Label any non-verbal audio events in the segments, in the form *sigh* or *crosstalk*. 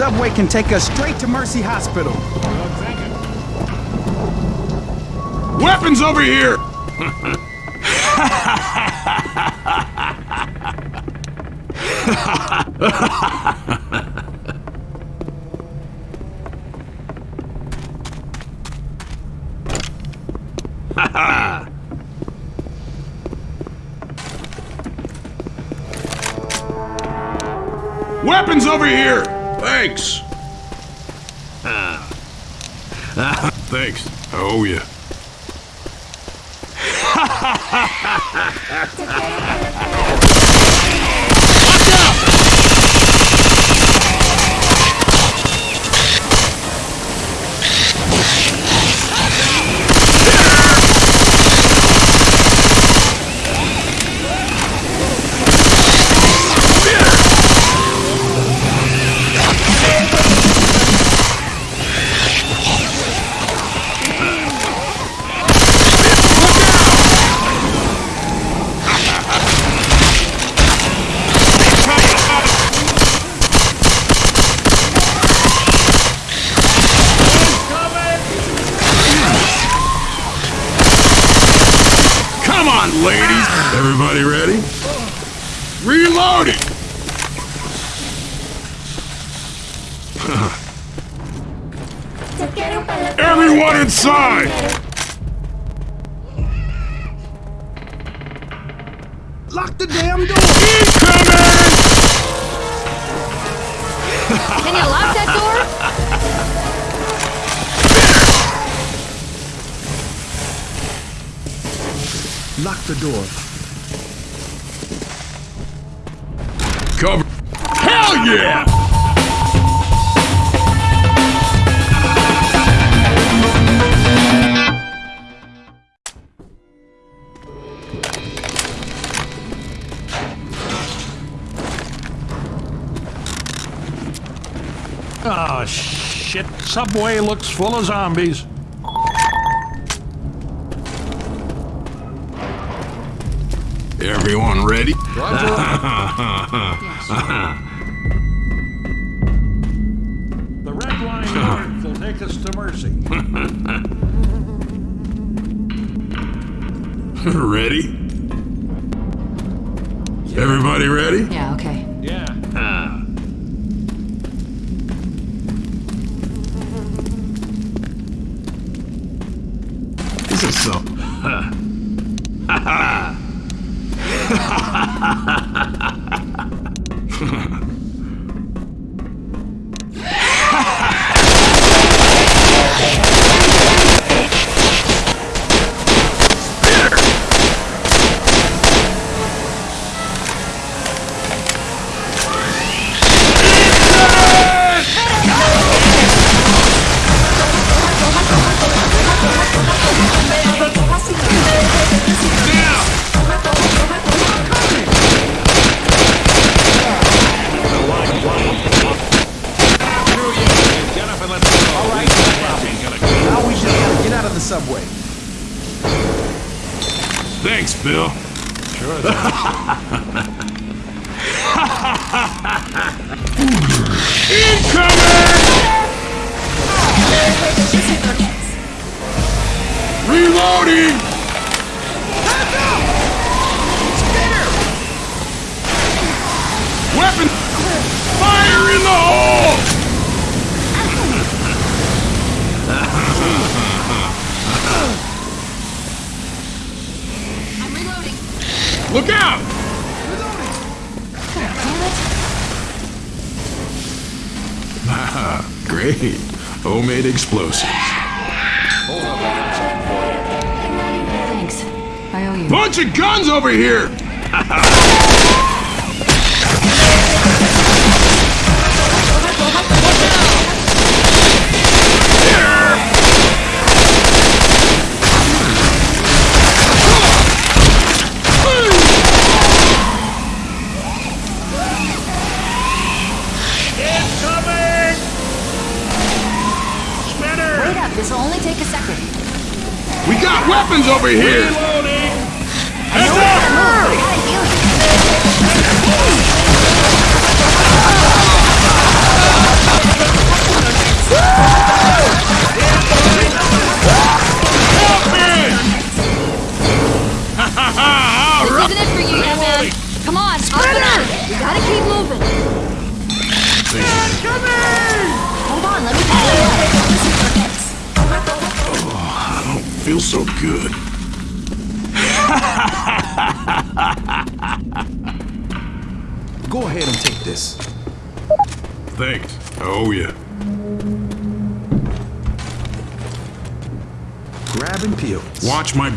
Subway can take us straight to Mercy Hospital. Weapons over here! *laughs* Weapons over here! Thanks. Ah. Ah, thanks. Oh, yeah. Come *laughs* Everyone inside! Lock the damn door! Incoming! Can you lock that door? Lock the door. Cover. Hell yeah! Shit. Subway looks full of zombies. Everyone ready? *laughs* The red line north will take us to Mercy. *laughs* ready? Everybody ready? Yeah, okay. Look out! *laughs* Great. Homemade explosives. Thanks. I owe you. Bunch of guns over here! *laughs* weapons over here!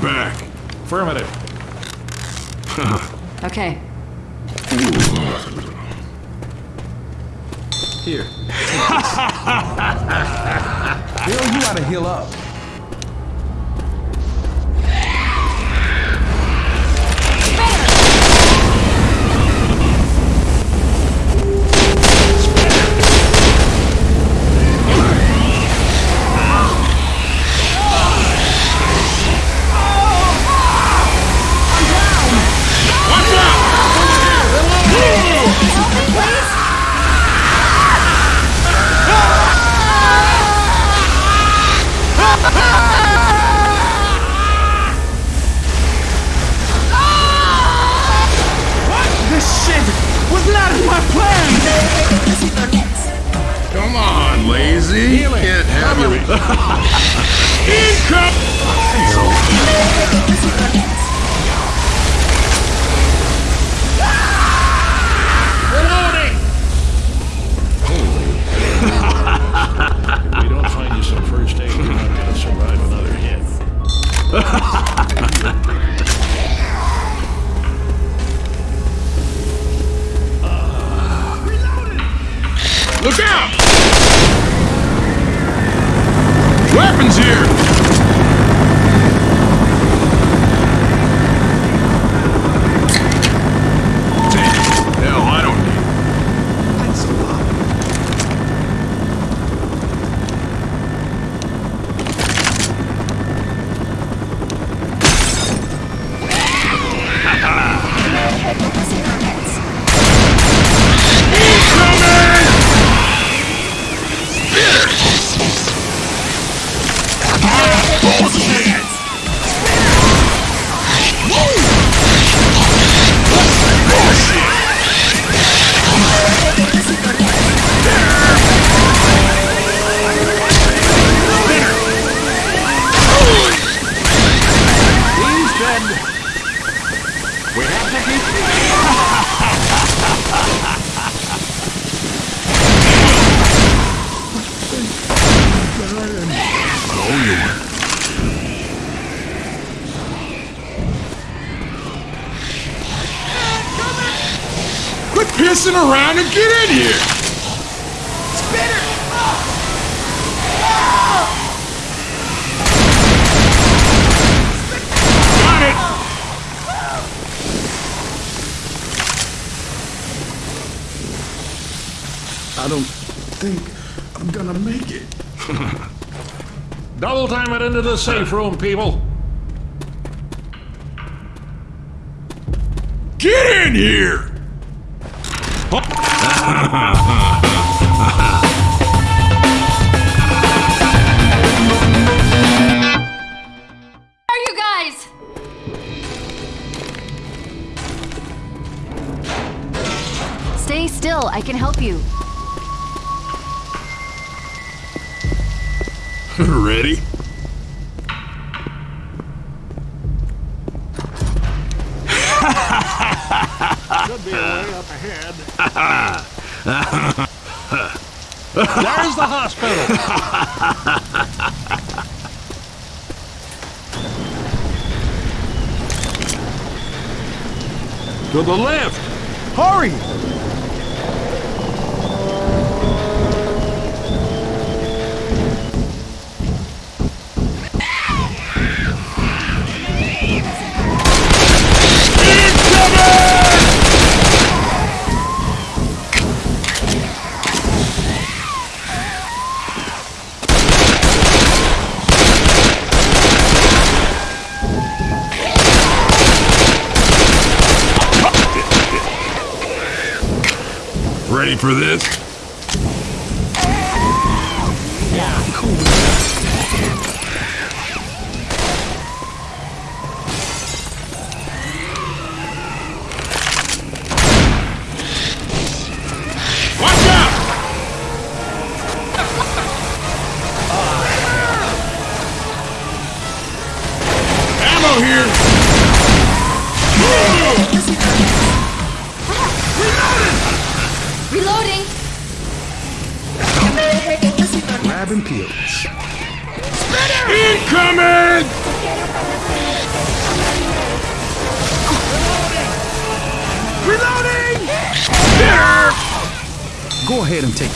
Back. Affirmative. *laughs* Okay. Here. Take this. *laughs* Bill, you ought to heal up. I don't think I'm gonna make it. *laughs* Double time it into the safe room, people. Get in here! Are you guys? Stay still. I can help you. *laughs* Ready? Should be a way up ahead. There's the hospital. to the left. Hurry! For this?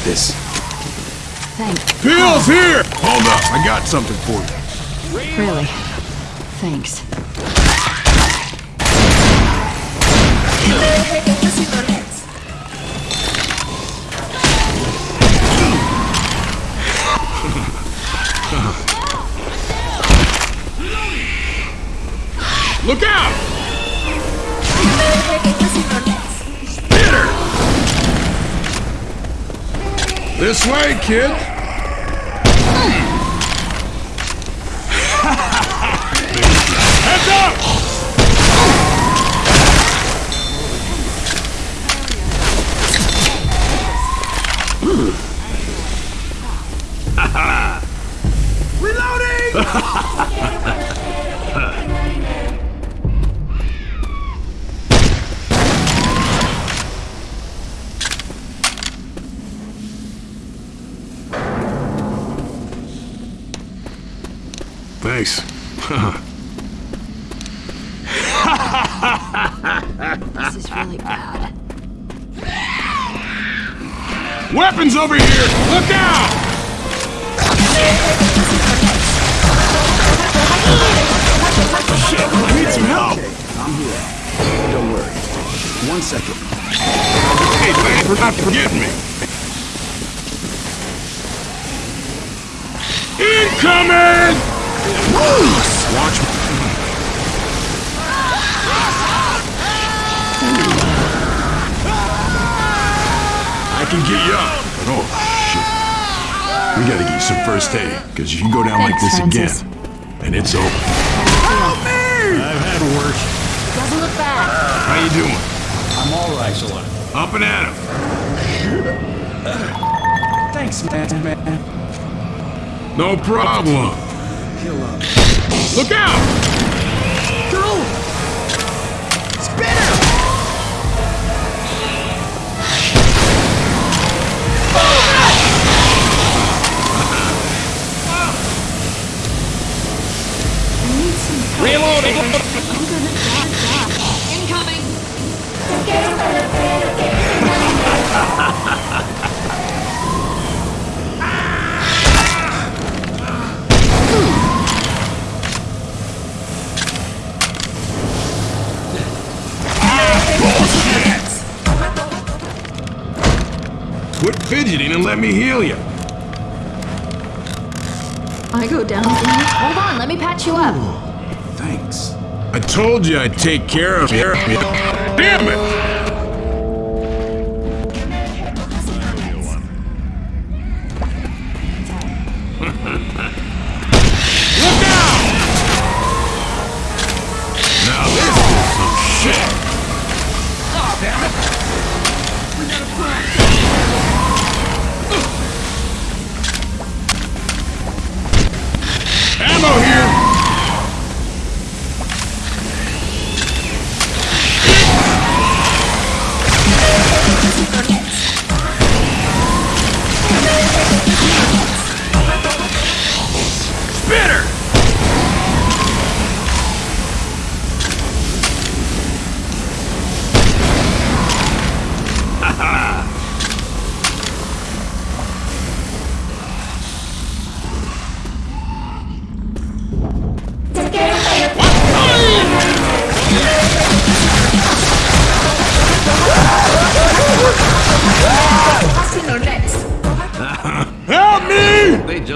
This. Thanks. Pills here! Hold up, I got something for you. Really. Thanks. Look out! *laughs* This way, kid! Heads up! Reloading! *laughs* Thanks. This is really bad. Weapons over here! Look out! Shit, I need some help! I'm here. Don't worry. One second. Hey, thanks for not forgetting me. Incoming! Watch me. I can get you up. But oh, shit. We gotta get you some first aid, because you can go down like this Francis. again. And it's over. Help me! I've had worse. Doesn't look bad. How you doing? I'm all right. Excellent. Up and at him. Thanks, man. man. No problem. Look out! Let me heal you. I go down. Hold on, let me patch you up. Thanks. I told you I'd take care of you. Damn it!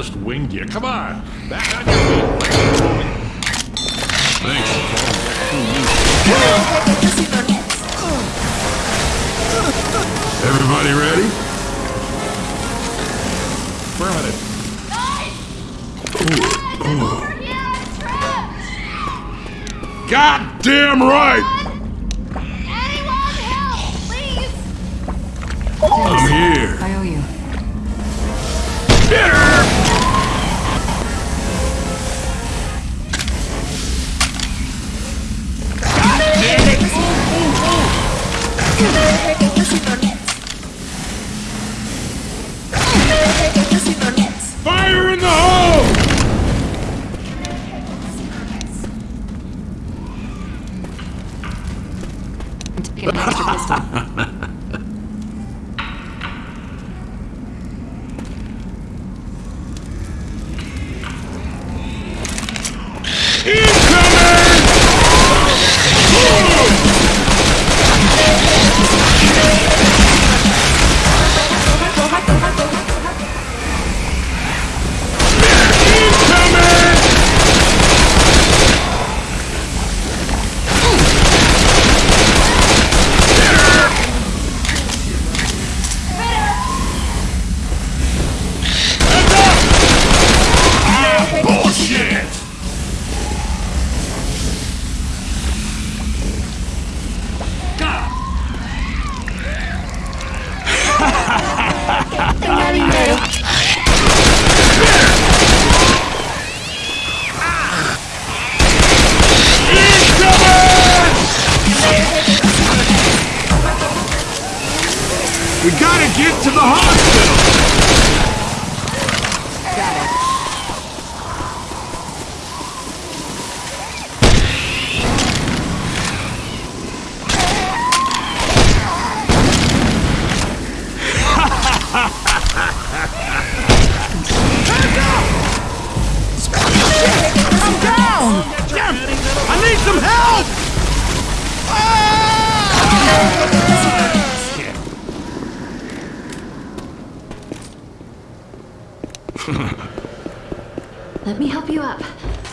Just winged you. Come on. Back on your feet. Thanks. Everybody ready? Affirmative. God damn right! *laughs* Let me help you up.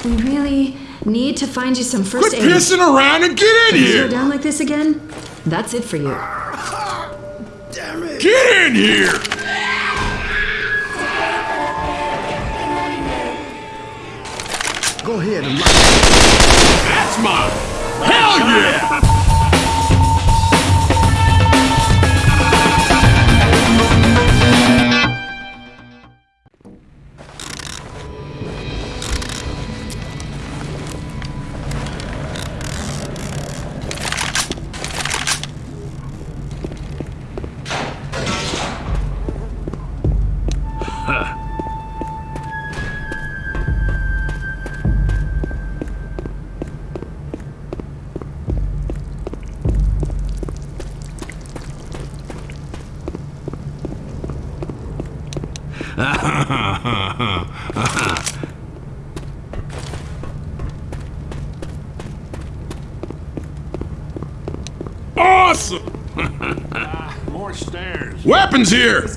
We really need to find you some first Quit aid. pissing around and get in You go down like this again? That's it for you. Damn it. Get in here! Go ahead and lock That's mine! Hell yeah! Awesome! Ah, more stairs. Weapons here!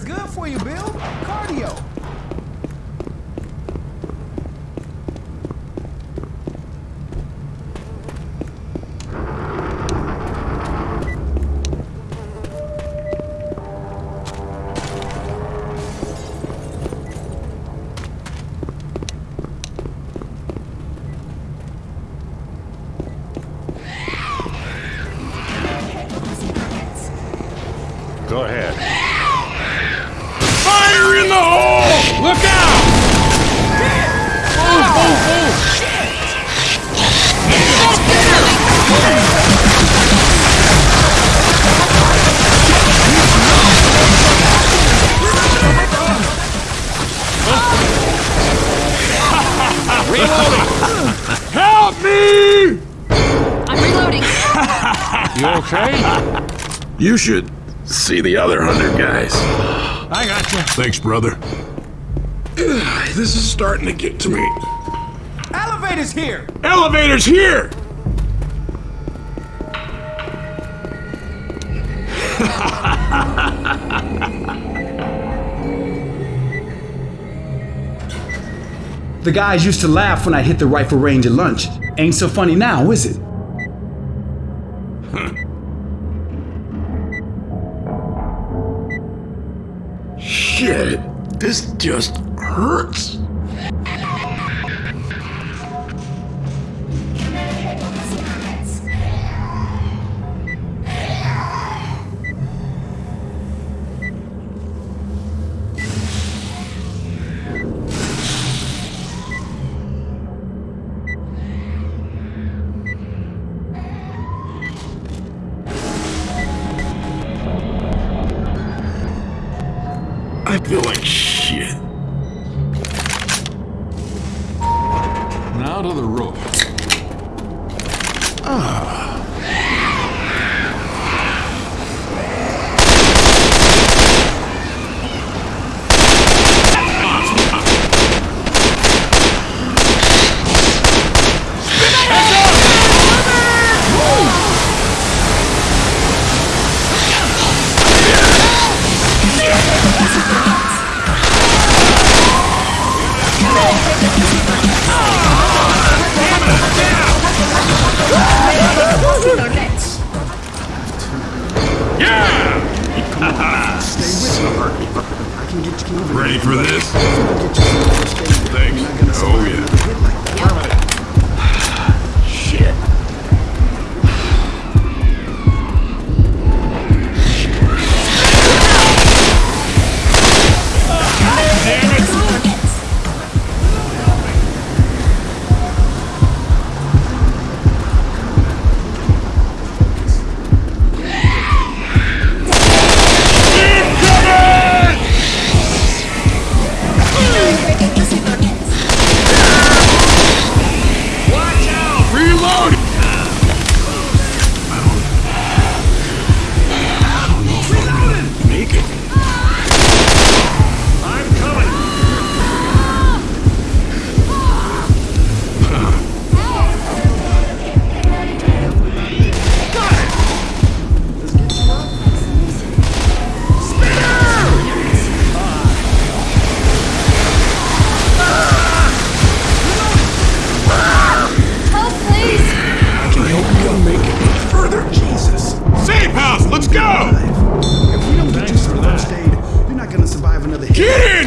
Look out! Help me! I'm reloading. You okay? You should see the other hundred guys. I got you. Thanks, brother. This is starting to get to me. Elevator's here. Elevator's here! *laughs* The guys used to laugh when I hit the rifle range at lunch. Ain't so funny now, is it? Shit, this just hurts.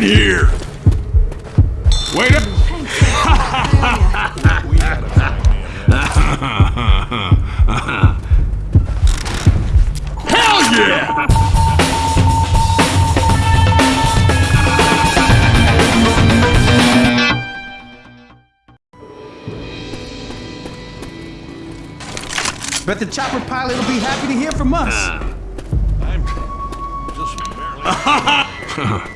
Here! Wait up! Hell yeah! Bet the chopper pilot will be happy to hear from us. I'm just barely.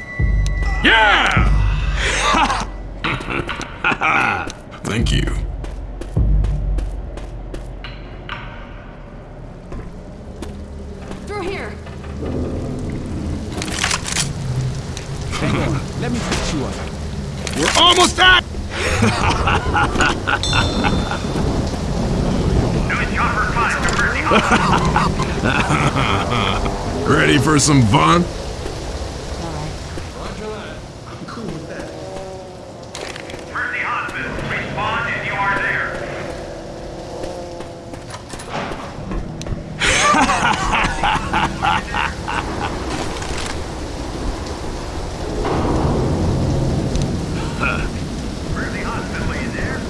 Yeah! *laughs* Thank you. Through here. Hang on, let me fix you up. We're almost at. *laughs* *laughs* Ready for some fun? I'm cool with that. Mercy Hospital, respond if you are there. Mercy Hospital, are you there?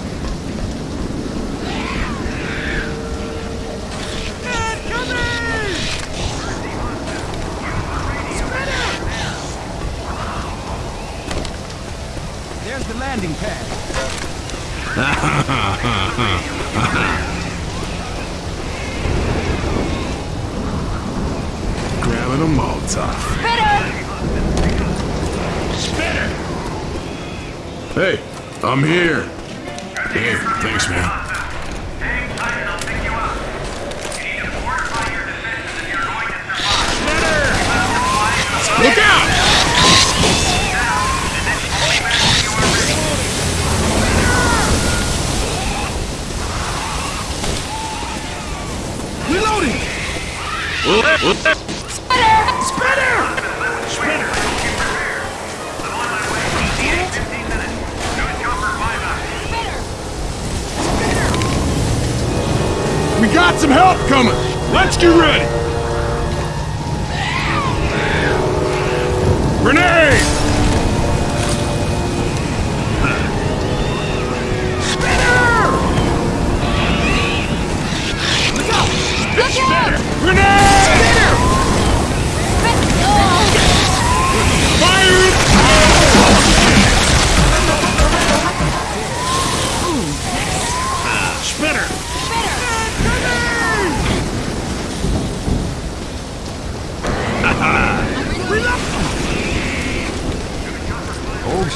There's the landing pad. Grabbing a Molotov. Spitter! Hey, I'm here. Hey, thanks, man. Hang tight and got some help coming. Let's get ready. Grenade! Grenade!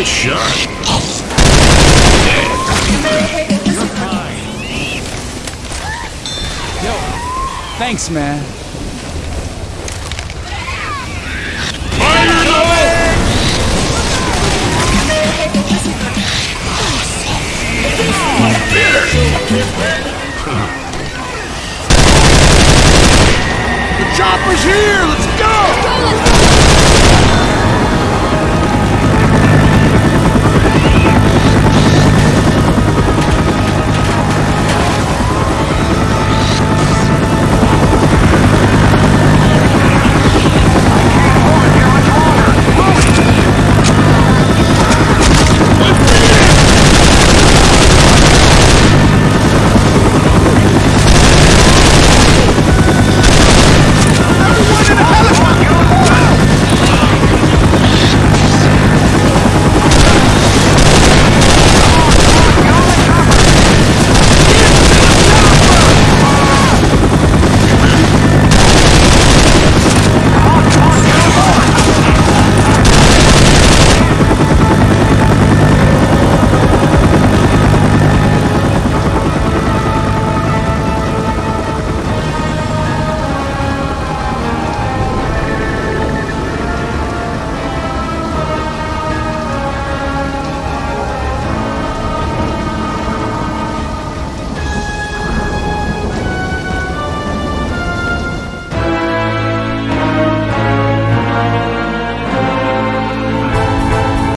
Nice shot. Yo, thanks, man. The chopper's here! Let's